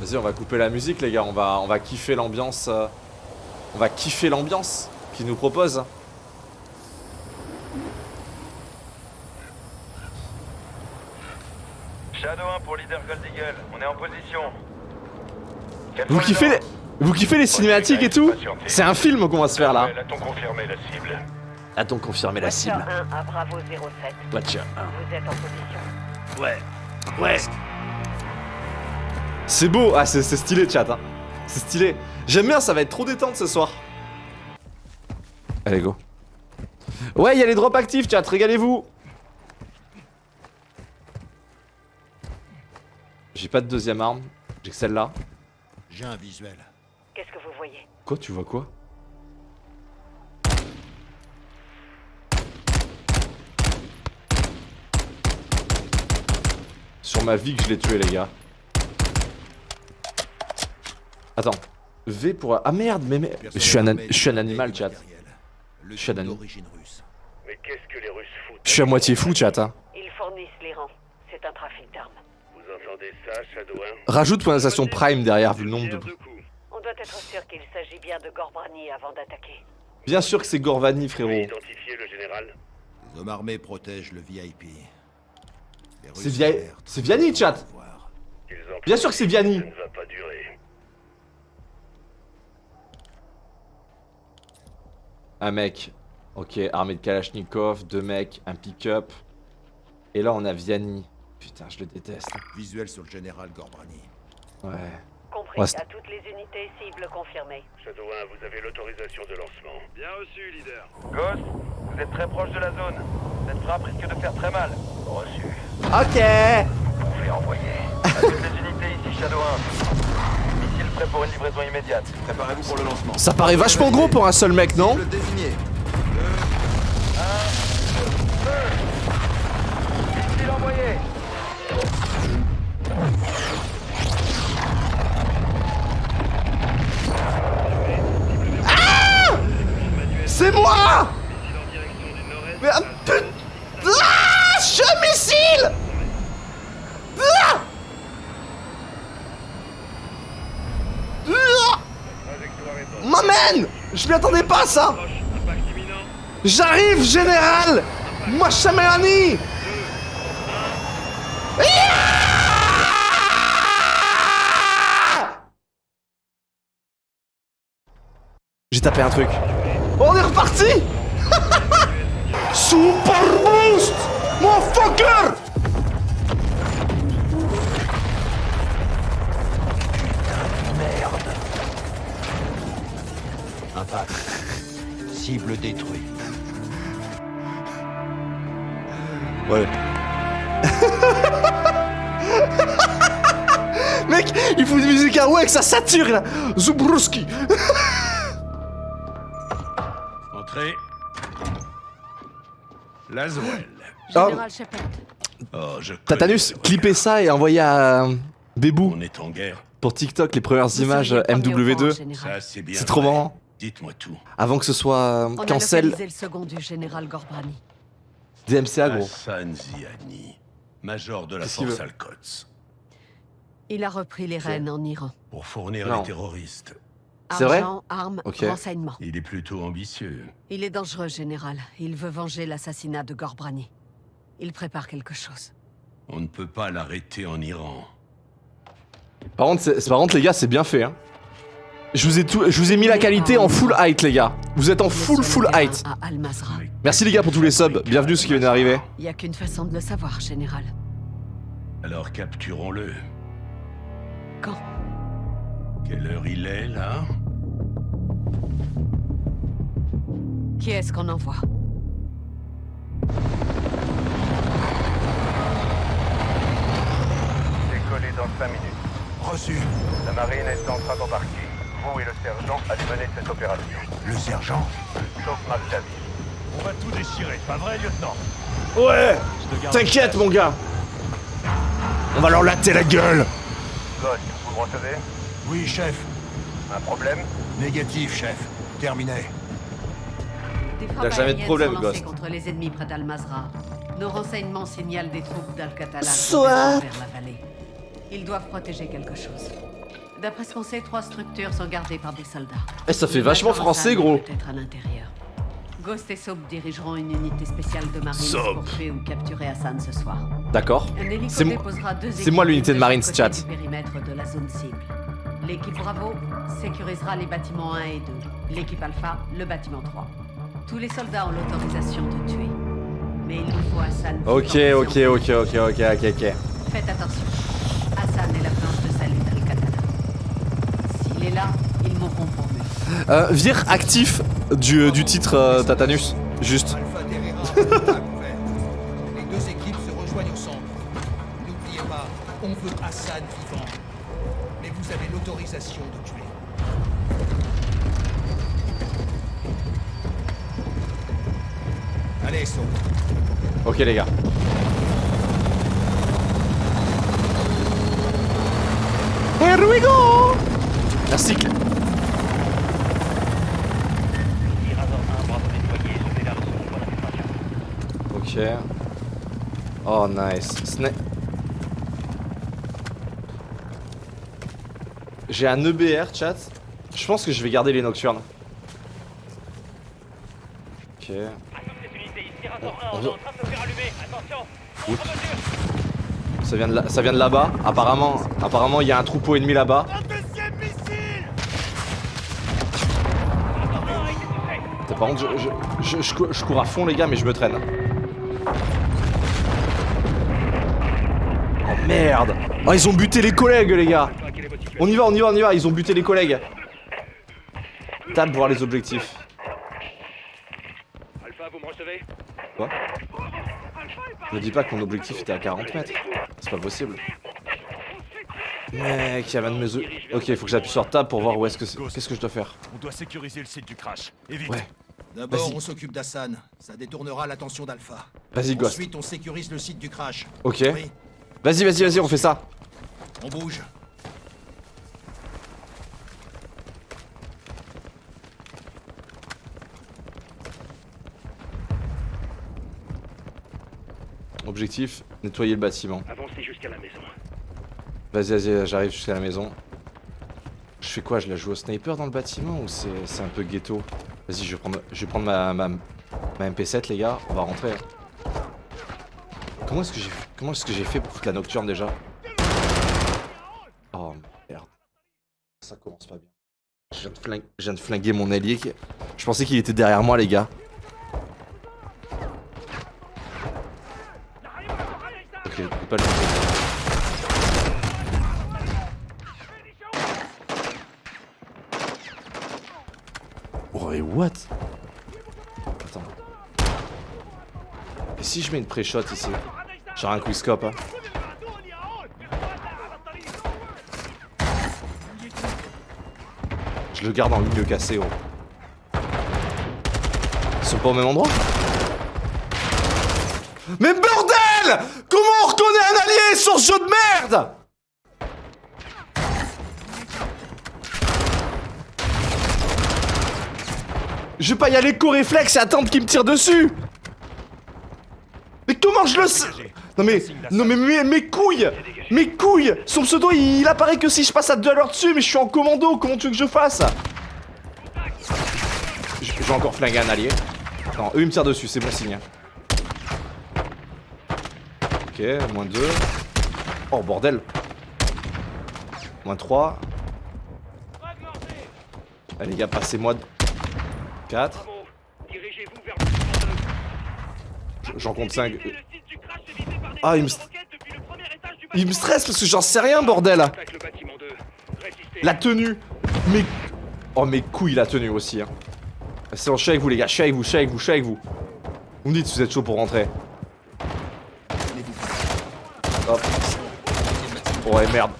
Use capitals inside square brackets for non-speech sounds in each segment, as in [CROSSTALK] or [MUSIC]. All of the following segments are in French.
Vas-y, on va couper la musique, les gars. On va, on va kiffer l'ambiance. euh, On va kiffer l'ambiance qu'ils nous proposent. Shadow 1 pour leader Gold Eagle, on est en position. Vous kiffez les... Vous kiffez les cinématiques et tout? C'est un film qu'on va se faire là. A-t-on confirmé la cible? A-t-on confirmé la Watcher cible? 1 à Bravo 07. Watcher Vous êtes en position. 1. Ouais. Ouais. C'est beau. Ah, c'est c'est stylé, chat. Hein. C'est stylé. J'aime bien, ça va être trop détente ce soir. Allez, go. Ouais, il y a les drops actifs, chat. Régalez-vous. J'ai pas de deuxième arme. J'ai que celle-là. J'ai un visuel. Qu'est-ce que vous voyez? Quoi, tu vois quoi? Sur ma vie que je l'ai tué, les gars. Attends. V pour... Ah merde, mais... mais... Je suis un, an- je suis un animal, chat. Le Je suis un tout ani- d'origine russe. Mais qu'est-ce que les Russes foutent Je suis à moitié fou, chat. Hein. Ils fournissent l'Iran. C'est un trafic d'armes. Vous entendez ça, Shadow 1 Rajoute prime derrière, vu le nombre de... On doit être sûr qu'il s'agit bien de Gorbrani avant d'attaquer. Bien sûr que c'est Gorvani, frérot. identifiez le général? Les hommes armés protègent le VIP. C'est Vianney, chat. Bien sûr que c'est Vianney. Ça ne va pas durer. Un mec. Ok, armée de Kalachnikov, deux mecs, un pick-up. Et là, on a Vianney. Putain, je le déteste. Visuel sur le général Gorbrani. Ouais. Compris à toutes les unités cibles confirmées. Shadow 1, vous avez l'autorisation de lancement. Bien reçu, leader. Ghost, vous êtes très proche de la zone. Cette frappe risque de faire très mal. Reçu. Ok Vous pouvez envoyer. À toutes les unités ici, Shadow 1. Prêt pour une livraison immédiate. Préparez-vous pour le lancement. Ça paraît vachement gros pour un seul mec, non Le désigné. Envoyé. C'est moi Mais ah, putain Ah Je suis un missile Ah Ah M'amène Je m'y attendais pas ça. J'arrive, général. Moi, Chaméani J'ai tapé un truc. On est reparti. [LAUGHS] Super Boost Motherfucker Impact. Cible détruite. Ouais. [LAUGHS] Mec, il faut une musique à ouais que ça sature là Zubruski Entrez. Laswell. Général Shepard. Oh, je Tatanus, clippez ça et envoyez à euh, Bébou On est en guerre. pour TikTok les premières Vous images seriez euh, premier au courant, MW2 général. Ça, c'est trop marrant Dites-moi tout. Avant que ce soit euh, On a cancel le second du général Gorbrani. DMCA gros Hassan Ziani, major de la force Al-Quds, Il a repris les rênes en Iran. pour fournir Non. les terroristes. C'est vrai Argent, armes, Ok. renseignements. Il est plutôt ambitieux. Il est dangereux, général. Il veut venger l'assassinat de Gorbrani. Il prépare quelque chose. On ne peut pas l'arrêter en Iran. Par contre, c'est- par contre les gars c'est bien fait hein je vous, ai tout, je vous ai mis la qualité en full height les gars Vous êtes en full full height. Merci les gars pour tous les subs, bienvenue ceux qui viennent d'arriver Il n'y a qu'une façon de le savoir, général. Alors capturons-le. Quand? Quelle heure il est, là? Qui est-ce qu'on envoie? Décollé dans 5 minutes. Reçu. La marine est en train d'embarquer. Vous et le sergent allez mener cette opération. Le sergent. Sauf Marc Davis. On va tout déchirer, pas vrai, lieutenant? Ouais T'inquiète mon gars On va leur latter la gueule Ghost, vous me recevez? Oui, chef. Un problème? Négatif, chef. Terminé. Frappes jamais de problème, Ghost. contre les ennemis près d'Al-Mazra. Nos renseignements signalent des troupes d'Al-Catalan Soit. vers la vallée. Ils doivent protéger quelque chose. D'après ce qu'on sait, trois structures sont gardées par des soldats. Eh, ça fait vachement français, gros. Peut-être à l'intérieur. Ghost et Soap dirigeront une unité spéciale de marines Soap. pour tuer ou capturer Hassan ce soir. D'accord. Un hélico C'est mo- déposera deux c'est moi l'unité de marines, chat. du périmètre de la zone cible. L'équipe Bravo sécurisera les bâtiments 1 et 2. L'équipe Alpha, le bâtiment 3. Tous les soldats ont l'autorisation de tuer. Mais il nous faut Hassan. Ok, ok, ok, ok, ok, ok, ok. Faites attention. Hassan est la Est là, ils lui. Euh, vire actif du, du titre euh, Tatanus. Juste. Alpha Terrera, à couvert. Les deux équipes se rejoignent au centre. N'oubliez pas, on veut Hassan vivant. Mais vous avez l'autorisation de tuer. Allez, saute. Ok, les gars. Here we go Merci. Ok. Oh, nice. Sna- J'ai un EBR, chat. Je pense que je vais garder les nocturnes. Ok. On- Oups. Ça vient de là, ça vient de là-bas. Apparemment, apparemment, il y a un troupeau ennemi là-bas. Par contre, je, je, je- je cou- je cours à fond, les gars, mais je me traîne. Oh merde Oh, ils ont buté les collègues, les gars On y va, on y va, on y va, ils ont buté les collègues. Tape voir les objectifs. Alpha, vous me recevez? Quoi? Ne dis pas que mon objectif était à 40 mètres. C'est pas possible. Mec, il y avait un de mes. Ok, il faut que j'appuie sur table pour voir où est-ce que c'est. Qu'est-ce que je dois faire? On doit sécuriser le site du crash. Et vite. Ouais. D'abord, on s'occupe d'Hassan. Ça détournera l'attention d'Alpha. Vas-y, Ghost. Ensuite, on sécurise le site du crash. Ok. Oui, Vas-y, vas-y, vas-y, on fait ça. on bouge. Objectif, nettoyer le bâtiment. Avancez jusqu'à la maison. Vas-y, vas-y, j'arrive jusqu'à la maison. Je fais quoi? Je la joue au sniper dans le bâtiment ou c'est un peu ghetto? Vas-y, je vais prendre, je vais prendre ma, ma, ma MP7, les gars. On va rentrer. Comment est-ce que j'ai fait pour foutre la nocturne déjà? Oh merde. Ça commence pas bien. Je viens de flinguer, mon allié. Je pensais qu'il était derrière moi, les gars. Ok, pas le toucher. Oh et what Attends. Et si je mets une pré-shot ici Genre un quickscope hein Je le garde en milieu cassé oh. Ils sont pas au même endroit Mais bordel Comment on reconnaît un allié sur ce jeu de merde Je vais pas y aller co-réflexe et attendre qu'il me tire dessus Mais comment je le sais? Non mais, non mais mes, couilles Mes couilles Son pseudo il, apparaît que si je passe à deux à l'heure dessus mais je suis en commando, comment tu veux que je fasse? Je je vais encore flinguer un allié. Non, eux ils me tirent dessus, c'est bon signe. Ok, moins 2. Oh bordel Moins 3. Allez les gars, passez-moi... 4. Bravo. Dirigez-vous vers le J'en compte 5. Le site du crash est visé par des Ah, il me, il stresse parce que j'en sais rien, bordel Attaque le bâtiment 2. Résistez. La tenue Mais... Oh, mes couilles, la tenue aussi, hein. C'est suis avec vous, les gars, je suis avec vous, je suis avec vous, je suis avec vous. Vous me dites si vous êtes chaud pour rentrer. Hop. Oh, ouais, merde.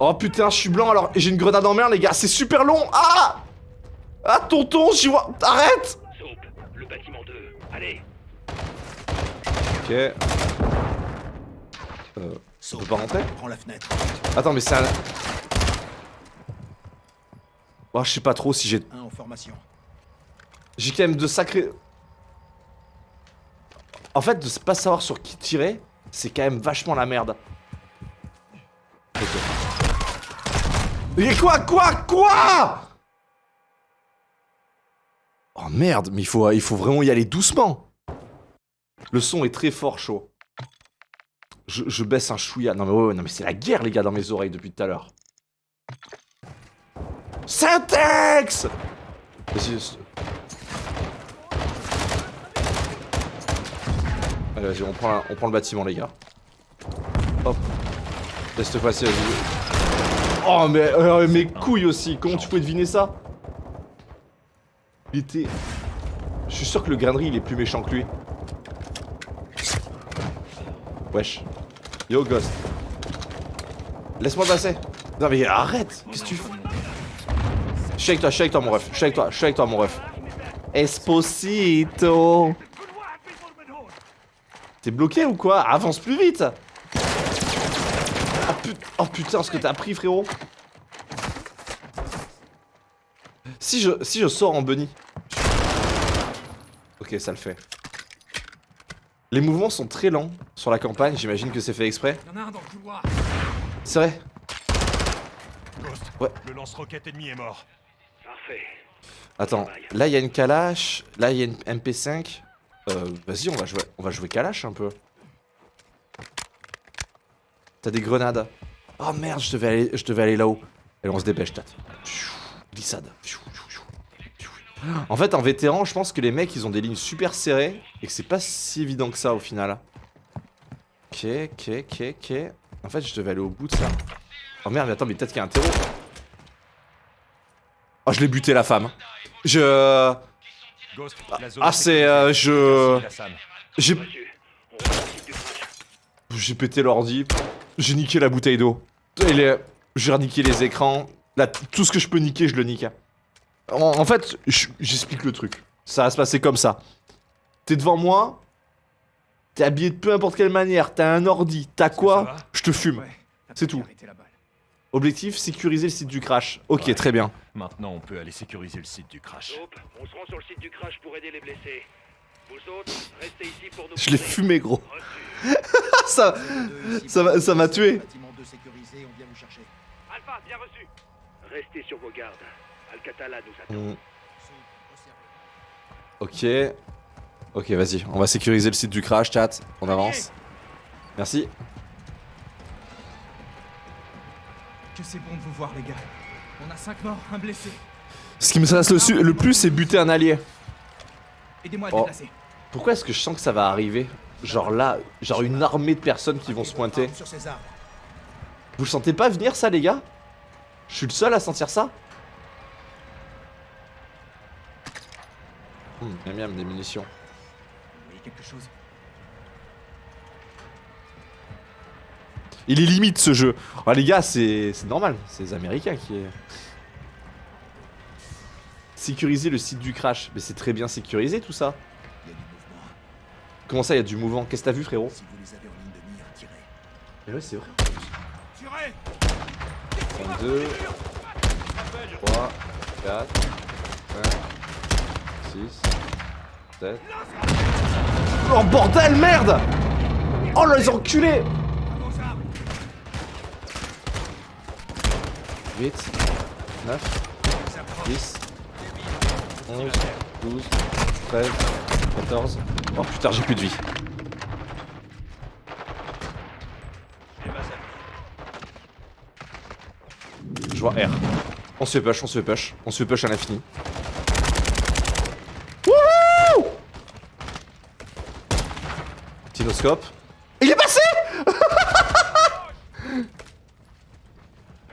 Oh, putain, je suis blanc, alors j'ai une grenade en mer, les gars, c'est super long Ah Ah, tonton, j'y vois... Arrête Soap, le bâtiment 2. Allez. Ok. Euh... On peut pas rentrer Prends la fenêtre. Attends, mais c'est un... Oh, je sais pas trop si j'ai... Un en formation. J'ai quand même de sacrés... En fait, de pas savoir sur qui tirer, c'est quand même vachement la merde. Ok. Et quoi, quoi, quoi? Oh merde, mais il faut, il faut vraiment y aller doucement. Le son est très fort, chaud. Je, je baisse un chouïa. Non mais ouais, ouais, non mais c'est la guerre les gars dans mes oreilles depuis tout à l'heure. C'est- Allez vas-y, on prend, on prend le bâtiment les gars. Hop. Laisse te passer, vas-y. Oh mais euh, mes couilles aussi, comment tu pouvais deviner ça? Je suis sûr que le grainerie il est plus méchant que lui. Wesh. Yo Ghost. Laisse-moi passer. Non mais arrête Qu'est-ce que tu fais Je suis avec toi, je suis avec toi mon ref. Je suis avec toi, je suis avec toi mon ref. Esposito T'es bloqué ou quoi? Avance plus vite oh, oh putain ce que t'as pris frérot Si je, si je sors en bunny Ok ça le fait Les mouvements sont très lents sur la campagne J'imagine que c'est fait exprès Il y en a un dans le couloir. C'est vrai Ghost, Ouais. le lance-roquette ennemi est mort. Parfait. Attends, là il y a une Kalash, là il y a une MP5. Euh, vas-y, on va jouer, on va jouer Kalash un peu. T'as des grenades. Oh merde, je devais aller, je devais aller là-haut. Allez, on se dépêche, tat. Glissade. En fait, en vétéran, je pense que les mecs, ils ont des lignes super serrées et que c'est pas si évident que ça au final. Ok, ok, ok, ok. En fait, je devais aller au bout de ça. Oh merde, mais attends, mais peut-être qu'il y a un terreau. Oh, je l'ai buté la femme. Je... Zone Ah, est c'est... euh, je... J'ai... J'ai pété l'ordi. J'ai niqué la bouteille d'eau. Et les... J'ai reniqué les écrans. Là, tout ce que je peux niquer, je le nique. En, en fait, je- j'explique le truc. Ça va se passer comme ça. T'es devant moi. T'es habillé de peu importe quelle manière. T'as un ordi. T'as quoi Je te fume. C'est tout. arrêté la balle. Objectif, sécuriser le site du crash. Ok, Ouais. très bien. Maintenant, on peut aller sécuriser le site du crash. Soap, on se rend sur le site du crash pour aider les blessés. Vous autres, restez ici pour nous. Je l'ai fumé, gros. [LAUGHS] Ça... Ça m'a- ça m'a tué. Bâtiment 2 sécurisé, on vient vous chercher. Alpha, bien reçu. Restez sur vos gardes. Alcatala nous attend. Sous, observez. Ok. Ok, vas-y. On va sécuriser le site du crash, chat. On avance. Merci. Que c'est bon de vous voir, les gars. On a 5 morts, un blessé. Ce qui me stresse le, le plus, c'est buter un allié. Aidez-moi à Oh. déplacer. Pourquoi est-ce que je sens que ça va arriver? Genre là, genre une armée de personnes qui vont se pointer. Vous le sentez pas venir ça, les gars? Je suis le seul à sentir ça? Hum, miam miam, des munitions. Vous voyez quelque chose? Il est limite ce jeu. Oh, les gars, c'est normal. C'est les Américains qui. Sécuriser le site du crash. Mais c'est très bien sécurisé tout ça. Il y a du mouvement. Comment ça, il y a du mouvement? Qu'est-ce que t'as vu, frérot? Si vous les avez en ligne de mire, tirez. Mais ouais, c'est vrai. Tirez 2, 3, 4, 5, 6, 7. Oh bordel, merde Oh là, les enculés À vos armes 8, 9, 10, 11, 12, 13, 14. Oh putain, j'ai plus de vie. Je vois R. On se fait push, on se fait push. On se fait push à l'infini. Il est passé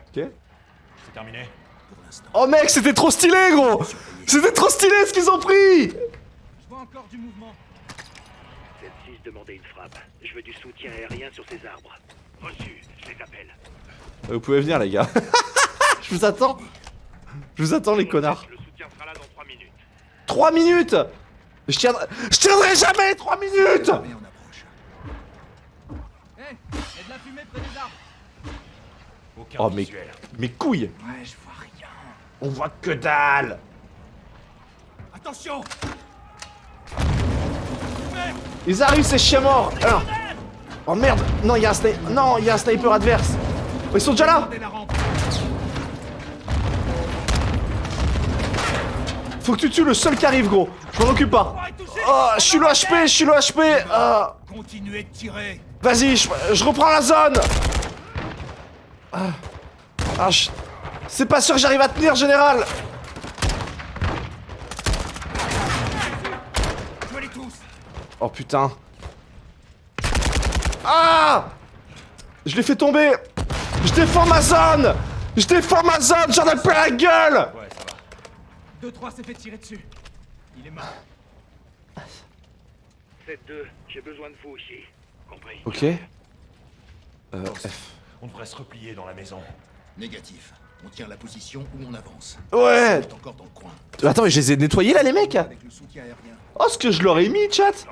Ok. C'est terminé. Oh mec, c'était trop stylé gros C'était trop stylé ce qu'ils ont pris Je vois encore du mouvement. Celle-ci demandait une frappe. Je veux du soutien aérien sur ces arbres. Reçu, je les appelle. Vous pouvez venir les gars. [LAUGHS] Je vous attends. Je vous attends les connards. Le soutien sera là dans 3 minutes. 3 minutes? Je tiendrai, je tiendrai jamais 3 minutes Oh, mais, mes couilles Ouais, je vois rien. On voit que dalle. Attention. Ils arrivent, ces chiens morts. Oh merde. Non, il y a un sniper... Non, il y a un sniper adverse. Oh, ils sont déjà là. Faut que tu tues le seul qui arrive, gros. Je m'en occupe pas. Oh, je suis le HP Je suis le HP. Ah. Continuez de tirer. Vas-y, je, je reprends la zone. Ah, Ah, je- c'est pas sûr que j'arrive à tenir, général. Oh putain. Ah Je l'ai fait tomber. Je défends ma zone. Je défends ma zone. J'en ai plein la gueule. Ouais, ça va. 2-3 s'est fait tirer dessus. Il est mort. 7-2, j'ai besoin de vous ici. Compris. Ok. Euh, F. On devrait se replier dans la maison. Négatif. On tient la position où on avance. Ouais. On est encore dans le coin. Attends, mais je les ai nettoyés là, les mecs. Avec le soutien aérien. Oh, ce que je leur ai mis, chat.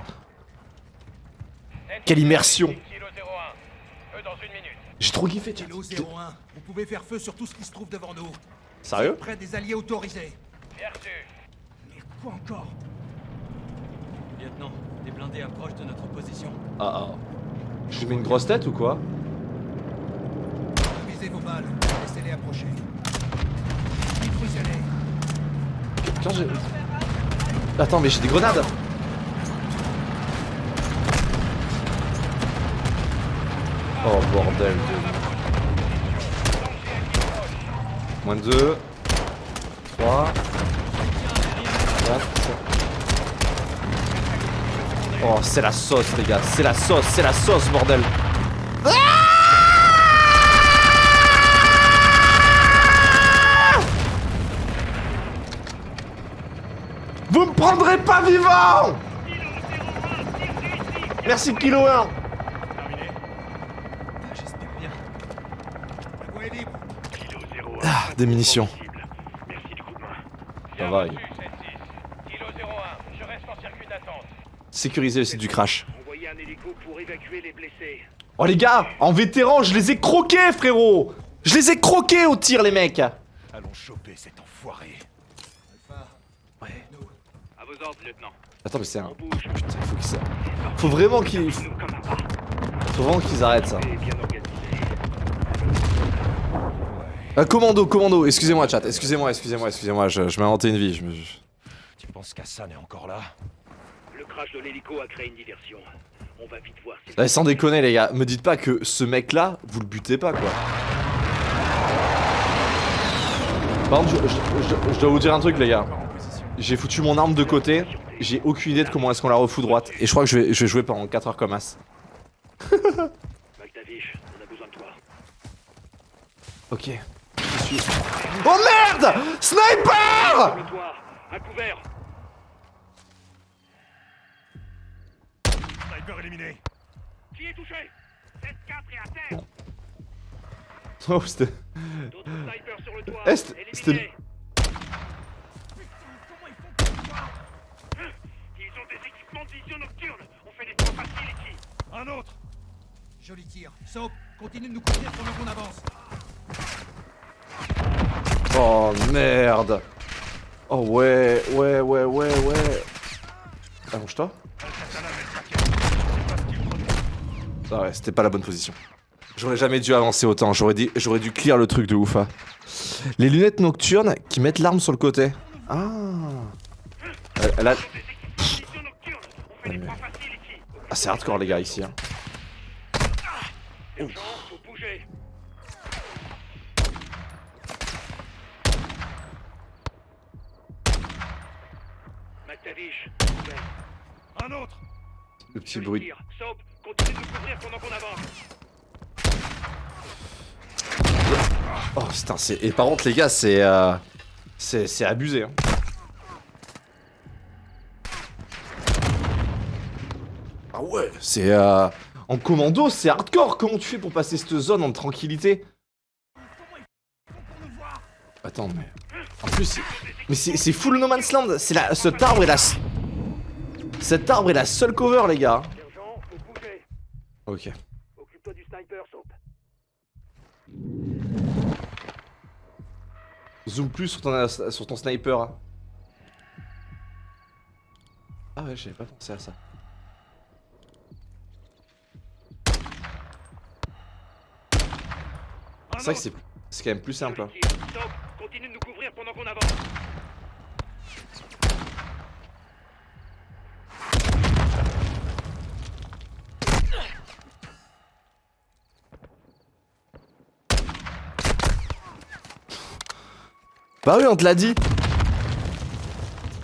Quelle immersion. Kilo 01. Eux dans une minute. J'ai trop kiffé, chat. Kilo 01, vous pouvez faire feu sur tout ce qui se trouve devant nous. Sérieux Près des alliés autorisés. Reçu. Mais quoi encore? Lieutenant, des blindés approchent de notre position. Ah ah. Je lui mets une grosse tête ou quoi? Visez vos balles. Laissez-les approcher. Quand j'ai... Attends, mais j'ai des grenades Oh bordel de... Moins de 2 3 Oh c'est la sauce les gars, c'est la sauce, c'est la sauce bordel Vous me prendrez pas vivant Merci Kilo 1 Ah, J'espère bien. La voie est libre. Kilo 01. Ah, des munitions. Ça va, Reçu, 7-6. Kilo 01, je reste en circuit d'attente. Sécuriser le site du crash. Oh les gars, en vétéran, je les ai croqués frérot Je les ai croqués au tir les mecs Allons choper cet enfoiré. Alpha. Ouais. À vos ordres, lieutenant. Attends mais c'est un... Putain, faut vraiment qu'ils... Faut vraiment qu'ils arrêtent ça. Euh, commando, commando, excusez-moi chat, excusez-moi, excusez-moi, excusez-moi, je, je m'ai inventé une vie, je me... Tu penses qu'Hassan est encore là? Crash de l'hélico a créé une diversion. On va vite voir si... Eh, sans déconner les gars, me dites pas que ce mec là, vous le butez pas quoi. Par contre, je, je- je- je dois vous dire un truc les gars. J'ai foutu mon arme de côté, j'ai aucune idée de comment est-ce qu'on la refout droite. Et je crois que je vais, je vais jouer pendant 4 heures comme as. [LAUGHS] McTavish, on a besoin de toi. Ok. Suis... Oh merde Sniper à couvert. Sniper éliminé Qui est touché? 7-4 et à terre. Oh c'était... D'autres snipers sur le toit. Eh, c'était- Ils ont des équipements de vision nocturne. On fait des points faciles ici. Un autre Joli tir. Soap, continue de nous couvrir pendant qu'on avance. Oh merde Oh ouais, ouais, ouais, ouais, ouais... Allonge-toi. Ah ouais, c'était pas la bonne position. J'aurais jamais dû avancer autant, j'aurais j'aurais dû clear le truc de ouf. hein. Les lunettes nocturnes qui mettent l'arme sur le côté. Ah. Elle, a... Ah c'est hardcore les gars ici. Hein. Un autre Le petit bruit. Oh putain, c'est... Et par contre les gars, c'est... euh, C'est c'est abusé. Hein. Ah ouais C'est... Euh... En commando, c'est hardcore Comment tu fais pour passer cette zone en tranquillité? Attends, mais... En plus, c'est- mais c'est c'est full No Man's Land C'est la... Cet arbre est la... Cet arbre est la seule cover, les gars. Ok. Occupe-toi du sniper. Zoom plus sur ton, sur ton sniper. hein. Ah ouais, j'avais pas pensé à ça. C'est vrai que c'est quand même plus simple. hein. Continue de nous couvrir pendant qu'on avance. Bah oui, on te l'a dit.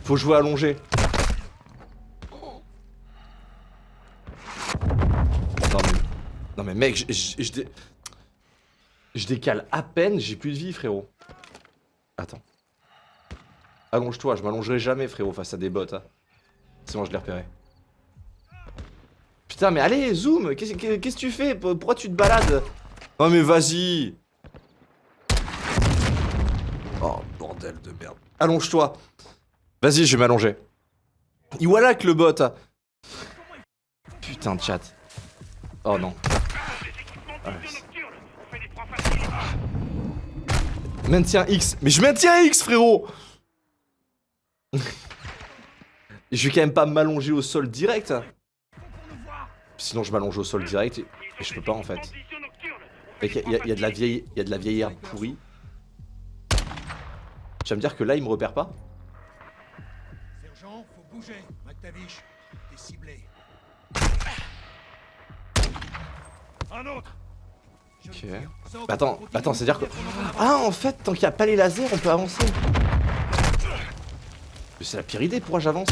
Faut jouer allongé. Non mais, non mais mec, je, je- je dé- je décale à peine, j'ai plus de vie frérot. Attends. Allonge-toi, je m'allongerai jamais frérot face à des bots. Hein. C'est bon, je l'ai repéré. Putain mais allez, zoom, qu'est-ce que qu'est-ce que tu fais? Pourquoi tu te balades? Non mais vas-y bordel de merde. Allonge-toi. Vas-y, je vais m'allonger. Voilà que le bot. Putain de chat. Oh non. Ah, Maintiens X. Mais je maintiens X, frérot [LAUGHS] Je vais quand même pas m'allonger au sol direct. Sinon, je m'allonge au sol direct et, et je peux pas en fait. Il y, a- y a de la vieille, y a de la vieille herbe pourrie. Tu vas me dire que là, il me repère pas Sergent, faut bouger. McTavish, t'es ciblé. Un autre Ok. Bah attends, attends, c'est-à-dire que... Ah, en fait, tant qu'il n'y a pas les lasers, on peut avancer. Mais c'est la pire idée, pourquoi j'avance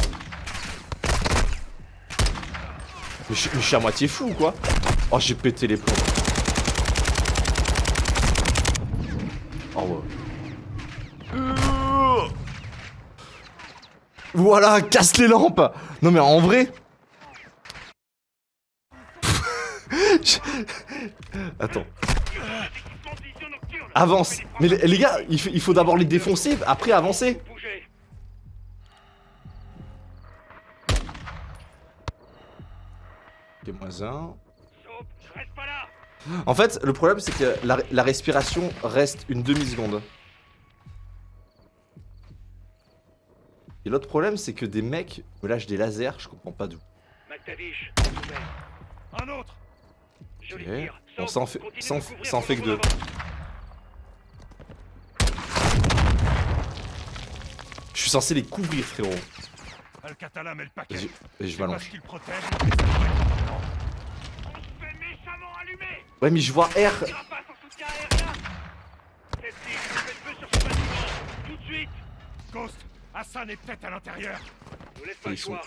mais je, mais je suis à moitié fou ou quoi Oh, j'ai pété les plombs. Oh ouais. Euh. Voilà, casse les lampes Non mais en vrai... [LAUGHS] Attends. Avance Mais les, gars, il faut, d'abord les défoncer, après avancer. En fait, le problème c'est que la respiration reste une demi-seconde. Et l'autre problème c'est que des mecs me lâchent des lasers, je comprends pas d'où. Un autre Ok. Bon, ça en fait, fait que deux. Je suis censé les couvrir, frérot. Alcatala met le paquet. Vas-y, vas-y, je m'allonge. Ouais, mais je vois R. Ghost, Hassan est peut-être à l'intérieur. Ils, sont-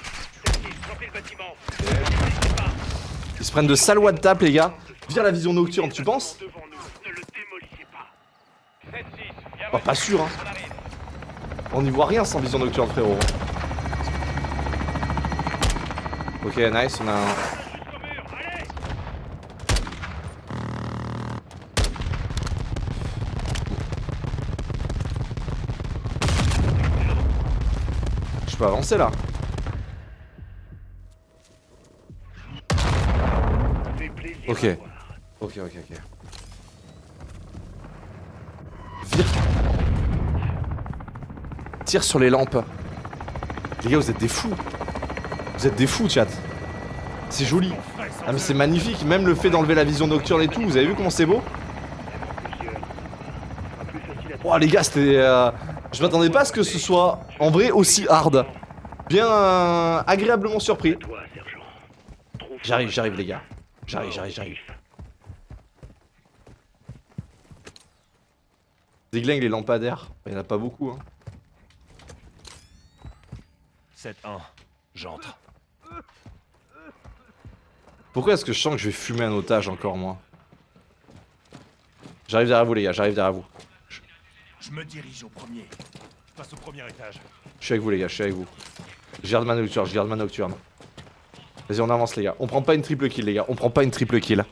Ils se prennent de sales watts tap, les gars. Vire la vision nocturne, tu penses Bah, pas sûr, hein. On n'y voit rien sans vision nocturne, frérot. Ok, nice, on a un. Je peux avancer là. Ok. Ok, ok, ok. Vire. Tire sur les lampes. Les gars, vous êtes des fous. Vous êtes des fous, chat. C'est joli. Ah mais c'est magnifique, même le fait d'enlever la vision nocturne et tout, vous avez vu comment c'est beau? Oh les gars, c'était... euh, Je m'attendais pas à ce que ce soit, en vrai, aussi hard. Bien euh, agréablement surpris. J'arrive, j'arrive les gars. J'arrive, j'arrive, j'arrive. Déglingue les lampadaires. Il y en a pas beaucoup, hein. 7-1, j'entre. Pourquoi est-ce que je sens que je vais fumer un otage encore, moi? J'arrive derrière vous, les gars, j'arrive derrière vous. Je me dirige au premier. Je passe au premier étage. Je suis avec vous, les gars, je suis avec vous. Je garde ma nocturne, je garde ma nocturne. Vas-y, on avance, les gars. On prend pas une triple kill, les gars. On prend pas une triple kill.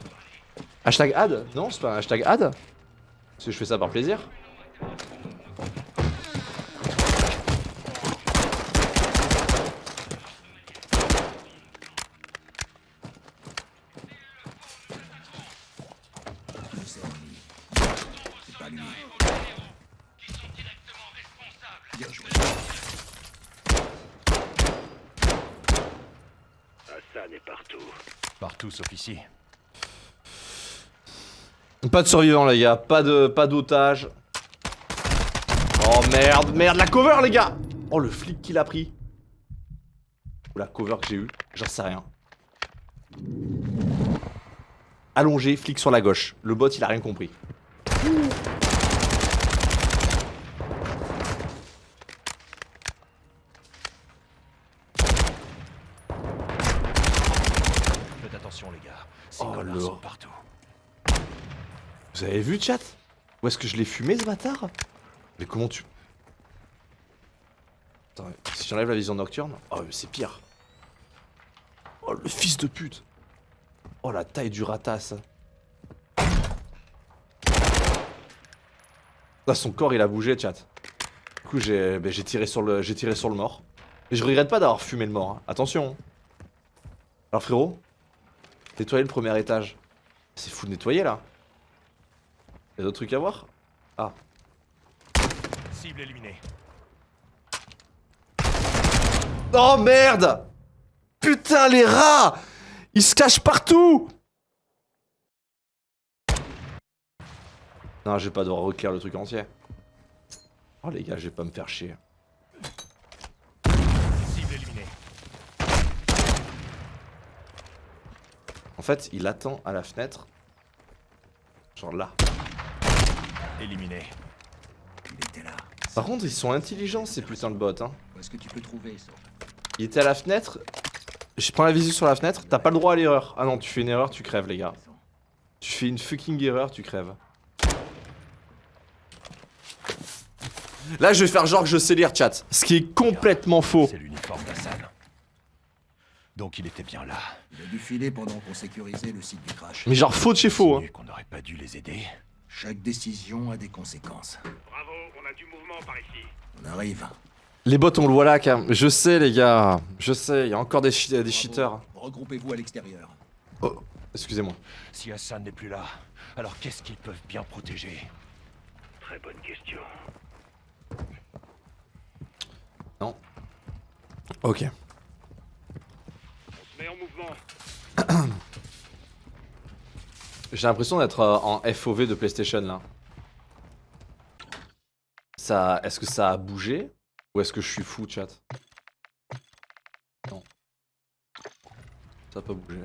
Hashtag ad Non, c'est pas un hashtag ad Parce que je fais ça par plaisir. Bien joué. Hassan est partout. Partout sauf ici. Pas de survivants, les gars. Pas de, pas d'otages. Oh merde, merde, la cover, les gars Oh, le flic qu'il a pris. Ou la cover que j'ai eu, j'en sais rien. Allongé, flic sur la gauche. Le bot, il a rien compris. Faites attention, les gars. Ces Oh, connards le- sont partout. Vous avez chat Où est-ce que je l'ai fumé, ce bâtard? Mais comment tu... Attends, si j'enlève la vision nocturne... Oh, mais c'est pire. Oh, le fils de pute Oh, la taille du ratas. Là, son corps, il a bougé, chat. Du coup, j'ai ben, tiré, sur le- mort. Et je regrette pas d'avoir fumé le mort. hein. Attention. Alors, frérot, nettoyer le premier étage. C'est fou de nettoyer, là. Y'a d'autres trucs à voir Ah. Cible éliminée. Oh merde Putain les rats Ils se cachent partout Non, je vais pas devoir reclaire le truc entier. Oh les gars, je vais pas me faire chier. Cible éliminée. En fait, il attend à la fenêtre. Genre là. Éliminé. Il était là. Par contre, ils sont intelligents ces putains de bots. Hein. Où est-ce que tu peux trouver ça? Il était à la fenêtre. Je prends la visu sur la fenêtre. T'as pas le droit à l'erreur. Ah non, tu fais une erreur, tu crèves, les gars. Tu fais une fucking erreur, tu crèves. Là, je vais faire genre que je sais lire, chat. Ce qui est complètement faux. C'est l'uniforme d'Hassan. Donc il était bien là. Il a dû filer pendant qu'on sécurisait le site du crash. Mais genre faux de chez faux, hein. Insinuer qu'on n'aurait pas dû les aider. Chaque décision a des conséquences. Bravo, on a du mouvement par ici. On arrive. Les bots, on le voit là, quand même. Je sais, les gars. Je sais, il y a encore des, chi- des cheaters. Regroupez-vous à l'extérieur. Oh, excusez-moi. Si Hassan n'est plus là, alors qu'est-ce qu'ils peuvent bien protéger? Très bonne question. Ok. On se met en mouvement. [CLEARS THROAT] J'ai l'impression d'être euh, en FOV de PlayStation là. Ça, est-ce que ça a bougé ou est-ce que je suis fou, chat? Non. Ça a pas bougé.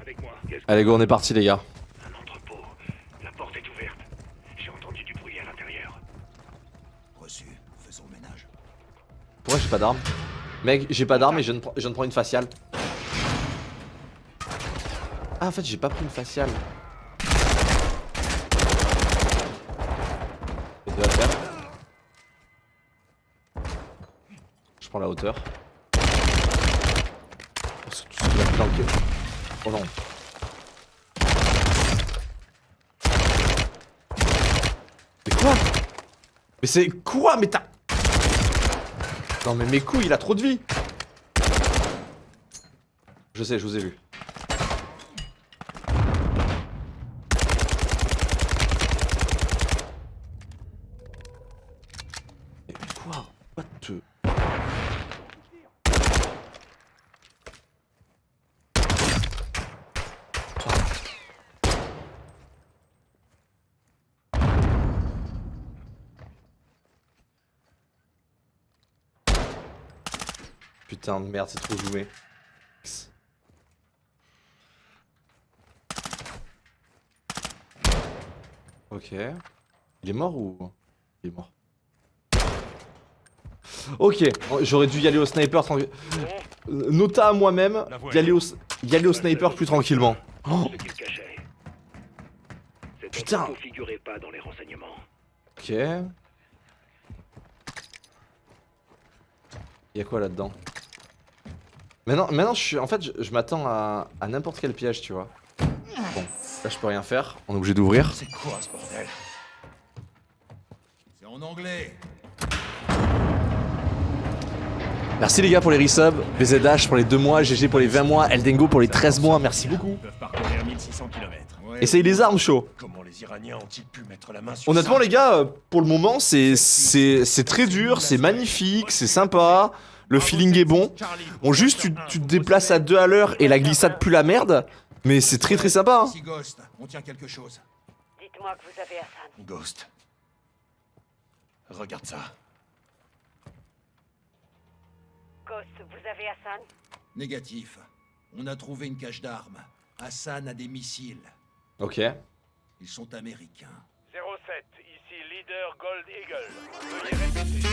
Avec moi. Allez go, on est parti les gars. Un entrepôt. La porte est ouverte. J'ai entendu du bruit à l'intérieur. Reçu. Faisons le ménage. Pourquoi j'ai pas d'arme Mec, j'ai pas d'arme et je je viens de prendre une faciale. Ah en fait j'ai pas pris une faciale. Je prends la hauteur. Oh non. Mais quoi? Mais c'est quoi? Mais t'as... Non mais mes couilles, il a trop de vie Je sais, je vous ai vu. Mais quoi What the... Putain de merde, c'est trop joué. Ok. Il est mort ou... Il est mort? Ok, j'aurais dû y aller au sniper tranquille. Nota à moi-même, y aller au, y aller au sniper plus tranquillement. Oh, Putain. entrepôt figurait pas dans les renseignements. ok. Y a quoi là-dedans? Maintenant, maintenant je suis, en fait, je, je m'attends à, à n'importe quel piège, tu vois. Bon, là je peux rien faire, on est obligé d'ouvrir. C'est quoi ce bordel? C'est en anglais. Merci les gars pour les resubs, BZH pour les 2 mois, GG pour les 20 mois, Eldengo pour les 13 mois, merci beaucoup. Ils peuvent parcourir 1600 km. Ouais. Essayez les armes, chaud. Comment les Iraniens ont-ils pu mettre la main sur Honnêtement ça? les gars, euh, pour le moment c'est c'est c'est très dur, c'est magnifique, c'est sympa, le feeling est bon. On juste, tu, tu te déplaces à deux à l'heure et la glissade pue la merde. Mais c'est très très sympa. Hein. Ghost, on tient quelque chose. Dites-moi que vous avez Hassan. Ghost. Regarde ça. Ghost, vous avez Hassan? Négatif. On a trouvé une cache d'armes. Hassan a des missiles. Ok. Ils sont américains. 07, ici leader Gold Eagle. Répéter.